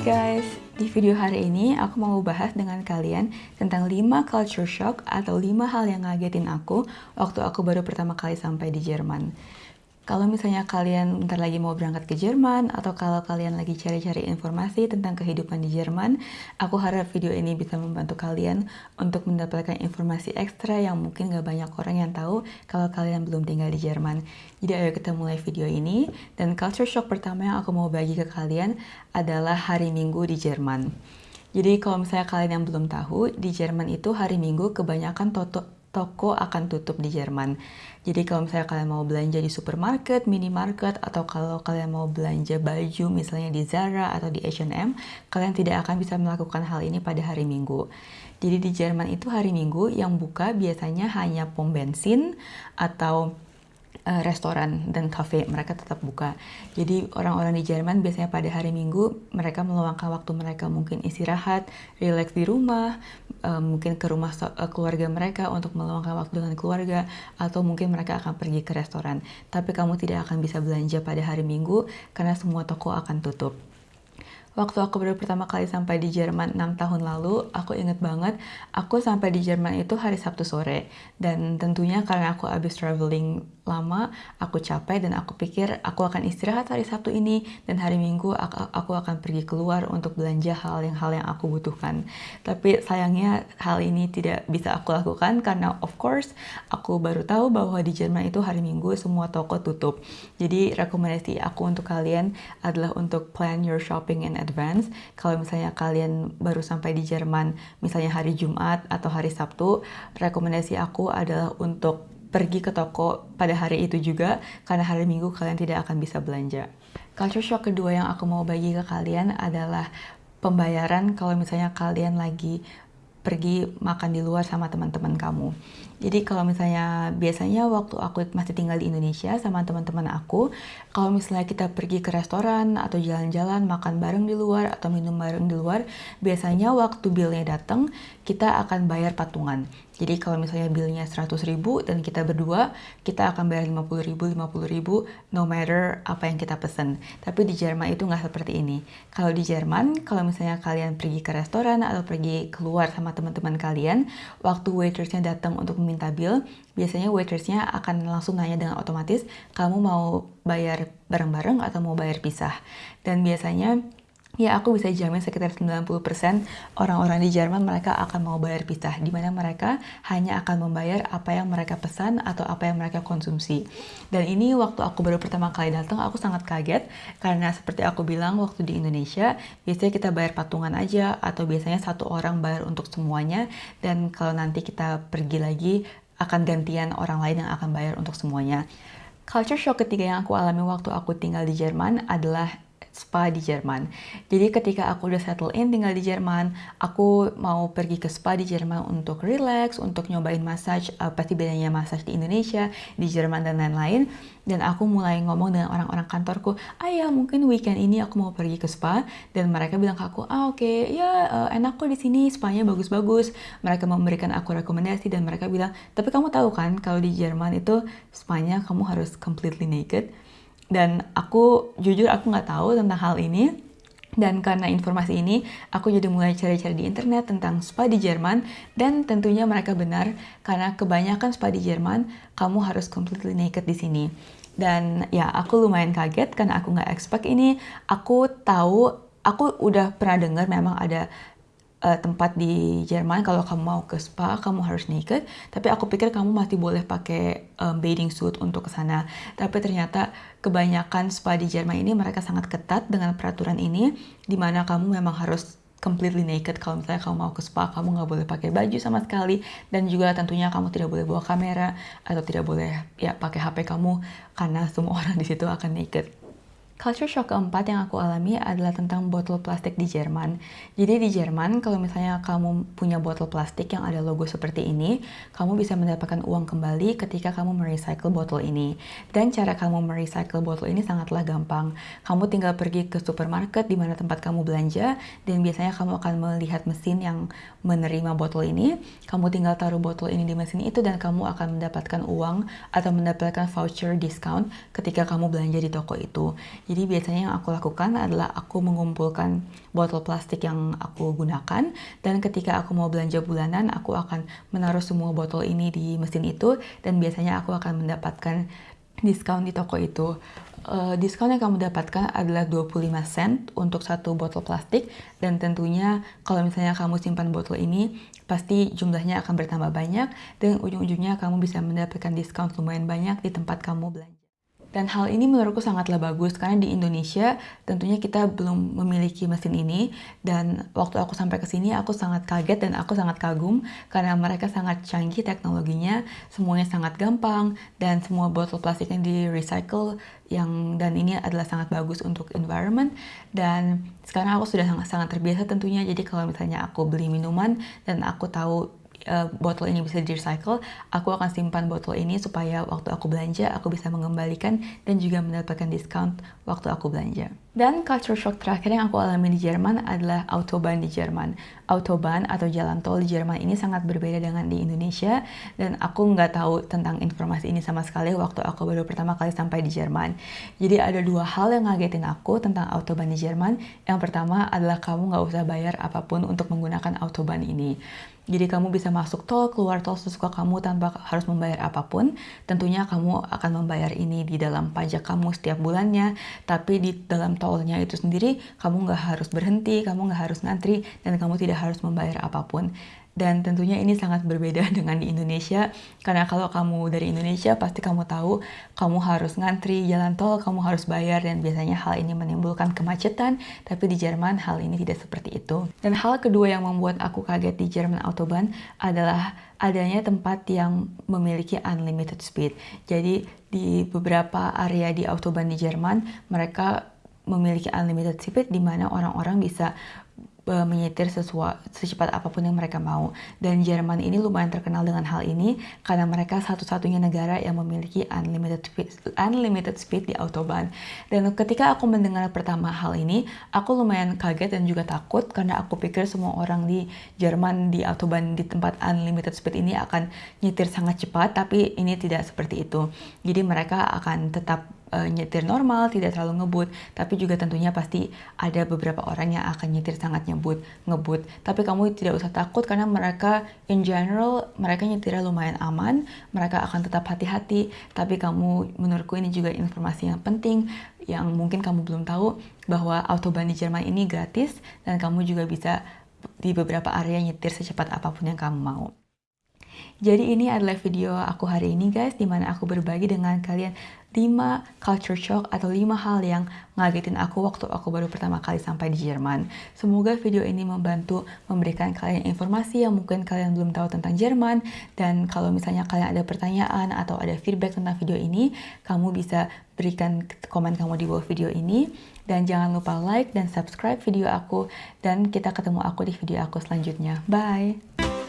guys, di video hari ini aku mau bahas dengan kalian tentang 5 culture shock atau 5 hal yang ngagetin aku waktu aku baru pertama kali sampai di Jerman. Kalau misalnya kalian bentar lagi mau berangkat ke Jerman atau kalau kalian lagi cari-cari informasi tentang kehidupan di Jerman, aku harap video ini bisa membantu kalian untuk mendapatkan informasi ekstra yang mungkin gak banyak orang yang tahu kalau kalian belum tinggal di Jerman. Jadi ayo kita mulai video ini dan culture shock pertama yang aku mau bagi ke kalian adalah hari Minggu di Jerman. Jadi kalau misalnya kalian yang belum tahu, di Jerman itu hari Minggu kebanyakan toto toko akan tutup di Jerman. Jadi kalau misalnya kalian mau belanja di supermarket, minimarket, atau kalau kalian mau belanja baju misalnya di Zara atau di H&M, kalian tidak akan bisa melakukan hal ini pada hari Minggu. Jadi di Jerman itu hari Minggu yang buka biasanya hanya pom bensin atau uh, restoran dan cafe mereka tetap buka. Jadi orang-orang di Jerman biasanya pada hari Minggu mereka meluangkan waktu mereka mungkin istirahat, relax di rumah, uh, mungkin ke rumah uh, keluarga mereka untuk meluangkan waktu dengan keluarga atau mungkin mereka akan pergi ke restoran. Tapi kamu tidak akan bisa belanja pada hari Minggu karena semua toko akan tutup. Waktu aku baru pertama kali sampai di Jerman 6 tahun lalu, aku inget banget, aku sampai di Jerman itu hari Sabtu sore. Dan tentunya karena aku habis traveling lama, aku capek dan aku pikir aku akan istirahat hari Sabtu ini dan hari Minggu aku, akan pergi keluar untuk belanja hal yang hal yang aku butuhkan. Tapi sayangnya hal ini tidak bisa aku lakukan karena of course aku baru tahu bahwa di Jerman itu hari Minggu semua toko tutup. Jadi rekomendasi aku untuk kalian adalah untuk plan your shopping in advance. Kalau misalnya kalian baru sampai di Jerman misalnya hari Jumat atau hari Sabtu, rekomendasi aku adalah untuk pergi ke toko pada hari itu juga karena hari Minggu kalian tidak akan bisa belanja. Culture shock kedua yang aku mau bagi ke kalian adalah pembayaran kalau misalnya kalian lagi pergi makan di luar sama teman-teman kamu. Jadi kalau misalnya biasanya waktu aku masih tinggal di Indonesia sama teman-teman aku, kalau misalnya kita pergi ke restoran atau jalan-jalan makan bareng di luar atau minum bareng di luar, biasanya waktu billnya datang kita akan bayar patungan. Jadi kalau misalnya billnya 100 ribu dan kita berdua, kita akan bayar 50 ribu, 50 ribu, no matter apa yang kita pesen. Tapi di Jerman itu nggak seperti ini. Kalau di Jerman, kalau misalnya kalian pergi ke restoran atau pergi keluar sama teman-teman kalian, waktu waitersnya datang untuk minta bill, biasanya waitersnya akan langsung nanya dengan otomatis, kamu mau bayar bareng-bareng atau mau bayar pisah. Dan biasanya ya aku bisa jamin sekitar 90% orang-orang di Jerman mereka akan mau bayar pisah, di mana mereka hanya akan membayar apa yang mereka pesan atau apa yang mereka konsumsi. Dan ini waktu aku baru pertama kali datang, aku sangat kaget karena seperti aku bilang waktu di Indonesia, biasanya kita bayar patungan aja atau biasanya satu orang bayar untuk semuanya dan kalau nanti kita pergi lagi akan gantian orang lain yang akan bayar untuk semuanya. Culture shock ketiga yang aku alami waktu aku tinggal di Jerman adalah spa di Jerman. Jadi ketika aku udah settle in tinggal di Jerman, aku mau pergi ke spa di Jerman untuk relax, untuk nyobain massage, uh, pasti bedanya massage di Indonesia, di Jerman dan lain-lain. Dan aku mulai ngomong dengan orang-orang kantorku, ah ya mungkin weekend ini aku mau pergi ke spa. Dan mereka bilang ke aku, ah oke, okay, ya uh, enak kok di sini, spanya bagus-bagus. Mereka memberikan aku rekomendasi dan mereka bilang, tapi kamu tahu kan kalau di Jerman itu spanya kamu harus completely naked dan aku jujur aku nggak tahu tentang hal ini dan karena informasi ini, aku jadi mulai cari-cari di internet tentang spa di Jerman dan tentunya mereka benar karena kebanyakan spa di Jerman kamu harus completely naked di sini. Dan ya aku lumayan kaget karena aku nggak expect ini. Aku tahu, aku udah pernah dengar memang ada uh, tempat di Jerman kalau kamu mau ke spa kamu harus naked. Tapi aku pikir kamu masih boleh pakai um, bathing suit untuk ke sana. Tapi ternyata kebanyakan spa di Jerman ini mereka sangat ketat dengan peraturan ini di mana kamu memang harus completely naked. Kalau misalnya kamu mau ke spa kamu nggak boleh pakai baju sama sekali. Dan juga tentunya kamu tidak boleh bawa kamera atau tidak boleh ya pakai HP kamu karena semua orang di situ akan naked Culture shock keempat yang aku alami adalah tentang botol plastik di Jerman. Jadi di Jerman, kalau misalnya kamu punya botol plastik yang ada logo seperti ini, kamu bisa mendapatkan uang kembali ketika kamu merecycle botol ini. Dan cara kamu merecycle botol ini sangatlah gampang. Kamu tinggal pergi ke supermarket di mana tempat kamu belanja, dan biasanya kamu akan melihat mesin yang menerima botol ini. Kamu tinggal taruh botol ini di mesin itu dan kamu akan mendapatkan uang atau mendapatkan voucher discount ketika kamu belanja di toko itu. Jadi biasanya yang aku lakukan adalah aku mengumpulkan botol plastik yang aku gunakan dan ketika aku mau belanja bulanan aku akan menaruh semua botol ini di mesin itu dan biasanya aku akan mendapatkan diskon di toko itu. Uh, diskon yang kamu dapatkan adalah 25 sen untuk satu botol plastik dan tentunya kalau misalnya kamu simpan botol ini pasti jumlahnya akan bertambah banyak dan ujung-ujungnya kamu bisa mendapatkan diskon lumayan banyak di tempat kamu belanja. Dan hal ini menurutku sangatlah bagus karena di Indonesia tentunya kita belum memiliki mesin ini. Dan waktu aku sampai ke sini aku sangat kaget dan aku sangat kagum karena mereka sangat canggih teknologinya, semuanya sangat gampang dan semua botol plastik yang di recycle yang dan ini adalah sangat bagus untuk environment. Dan sekarang aku sudah sangat sangat terbiasa tentunya. Jadi kalau misalnya aku beli minuman dan aku tahu uh, botol ini bisa di recycle, aku akan simpan botol ini supaya waktu aku belanja aku bisa mengembalikan dan juga mendapatkan diskon waktu aku belanja. Dan culture shock terakhir yang aku alami di Jerman adalah Autobahn di Jerman. Autobahn atau jalan tol di Jerman ini sangat berbeda dengan di Indonesia dan aku nggak tahu tentang informasi ini sama sekali waktu aku baru pertama kali sampai di Jerman. Jadi ada dua hal yang ngagetin aku tentang Autobahn di Jerman. Yang pertama adalah kamu nggak usah bayar apa pun untuk menggunakan Autobahn ini. Jadi kamu bisa masuk tol, keluar tol sesuka kamu tanpa harus membayar apa pun. Tentunya kamu akan membayar ini di dalam pajak kamu setiap bulannya, tapi di dalam tolnya itu sendiri kamu nggak harus berhenti, kamu nggak harus ngantri, dan kamu tidak harus membayar apa pun. Dan tentunya ini sangat berbeda dengan di Indonesia, karena kalau kamu dari Indonesia pasti kamu tahu kamu harus ngantri jalan tol, kamu harus bayar, dan biasanya hal ini menimbulkan kemacetan, tapi di Jerman hal ini tidak seperti itu. Dan hal kedua yang membuat aku kaget di Jerman Autobahn adalah adanya tempat yang memiliki unlimited speed. Jadi di beberapa area di Autobahn di Jerman, mereka memiliki unlimited speed di mana orang-orang bisa menyetir sesuai secepat apa pun yang mereka mau. Dan Jerman ini lumayan terkenal dengan hal ini karena mereka satu-satunya negara yang memiliki unlimited speed, unlimited speed di autobahn. Dan ketika aku mendengar pertama hal ini, aku lumayan kaget dan juga takut karena aku pikir semua orang di Jerman di autobahn di tempat unlimited speed ini akan nyetir sangat cepat, tapi ini tidak seperti itu. Jadi mereka akan tetap uh, nyetir normal, tidak terlalu ngebut, tapi juga tentunya pasti ada beberapa orang yang akan nyetir sangat nyebut, ngebut. Tapi kamu tidak usah takut karena mereka in general mereka nyetirnya lumayan aman, mereka akan tetap hati-hati. Tapi kamu menurutku ini juga informasi yang penting yang mungkin kamu belum tahu bahwa autobahn di Jerman ini gratis dan kamu juga bisa di beberapa area nyetir secepat apa pun yang kamu mau. Jadi ini adalah video aku hari ini guys, di mana aku berbagi dengan kalian 5 culture shock atau 5 hal yang ngagetin aku waktu aku baru pertama kali sampai di Jerman. Semoga video ini membantu memberikan kalian informasi yang mungkin kalian belum tahu tentang Jerman dan kalau misalnya kalian ada pertanyaan atau ada feedback tentang video ini, kamu bisa berikan komen kamu di bawah video ini dan jangan lupa like dan subscribe video aku dan kita ketemu aku di video aku selanjutnya. Bye!